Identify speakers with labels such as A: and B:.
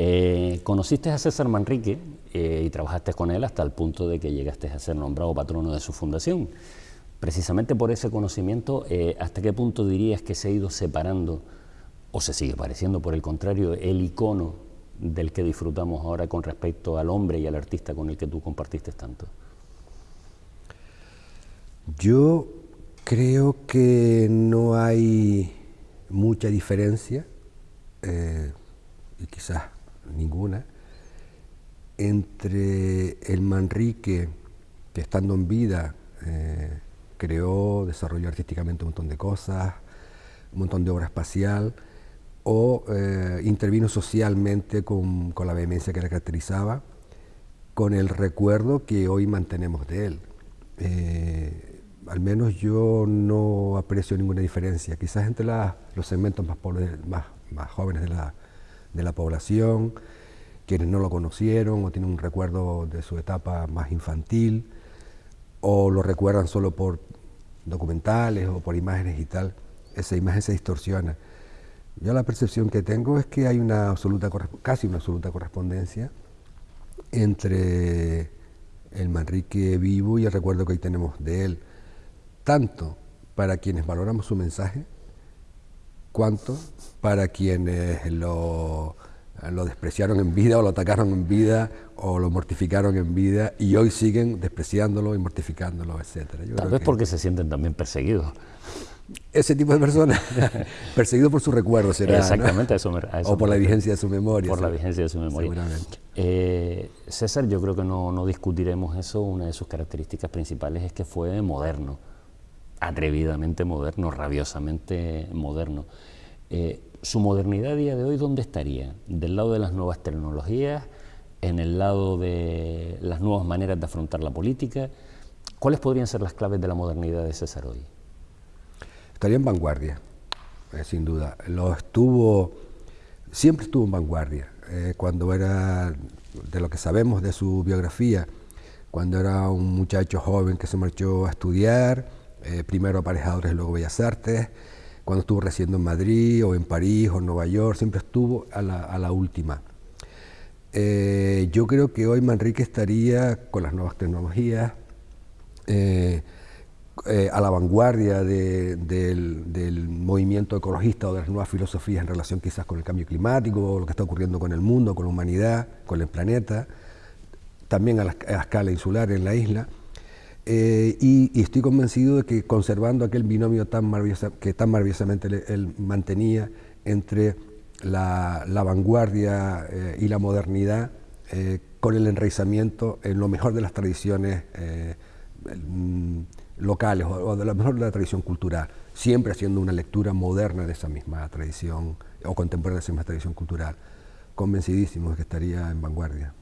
A: Eh, conociste a César Manrique eh, y trabajaste con él hasta el punto de que llegaste a ser nombrado patrono de su fundación. Precisamente por ese conocimiento, eh, ¿hasta qué punto dirías que se ha ido separando o se sigue pareciendo, por el contrario, el icono del que disfrutamos ahora con respecto al hombre y al artista con el que tú compartiste tanto?
B: Yo creo que no hay mucha diferencia, y quizás ninguna, entre el Manrique, que estando en vida eh, creó, desarrolló artísticamente un montón de cosas, un montón de obra espacial, o eh, intervino socialmente con, la vehemencia que le caracterizaba, con el recuerdo que hoy mantenemos de él. Eh, al menos yo no aprecio ninguna diferencia, quizás entre los segmentos más jóvenes de la, de la población, quienes no lo conocieron o tienen un recuerdo de su etapa más infantil, o lo recuerdan solo por documentales o por imágenes y tal, esa imagen se distorsiona. Yo la percepción que tengo es que hay una absoluta, casi una absoluta correspondencia entre el Manrique vivo y el recuerdo que hoy tenemos de él, tanto para quienes valoramos su mensaje, cuanto para quienes lo, lo despreciaron en vida o lo atacaron en vida o lo mortificaron en vida y hoy siguen despreciándolo y mortificándolo, etc.
A: Tal vez porque se sienten también perseguidos.
B: Ese tipo de personas, perseguidos por su recuerdo, será.
A: Exactamente, eso,
B: O por la vigencia de su memoria.
A: Por la vigencia de su memoria.
B: Seguramente.
A: Eh, César, yo creo que no, no discutiremos eso. Una de sus características principales es que fue moderno atrevidamente moderno, rabiosamente moderno. Eh, ¿Su modernidad a día de hoy dónde estaría? ¿Del lado de las nuevas tecnologías? ¿En el lado de las nuevas maneras de afrontar la política? ¿Cuáles podrían ser las claves de la modernidad de César hoy?
B: Estaría en vanguardia, eh, sin duda. Lo estuvo, siempre estuvo en vanguardia. Eh, cuando era, de lo que sabemos de su biografía, cuando era un muchacho joven que se marchó a estudiar, eh, primero aparejadores luego Bellas Artes, cuando estuvo residiendo en Madrid o en París o en Nueva York, siempre estuvo a la, última. Eh, yo creo que hoy Manrique estaría con las nuevas tecnologías, eh, a la vanguardia del, movimiento ecologista o de las nuevas filosofías en relación quizás con el cambio climático, lo que está ocurriendo con el mundo, con la humanidad, con el planeta, también a la, a la escala insular en la isla. Eh, y, estoy convencido de que conservando aquel binomio tan que tan maravillosamente él, mantenía entre la, vanguardia eh, y la modernidad, eh, con el enraizamiento en lo mejor de las tradiciones mm, locales o, de lo mejor de la tradición cultural, siempre haciendo una lectura moderna de esa misma tradición o contemporánea de esa misma tradición cultural. Convencidísimo de que estaría en vanguardia.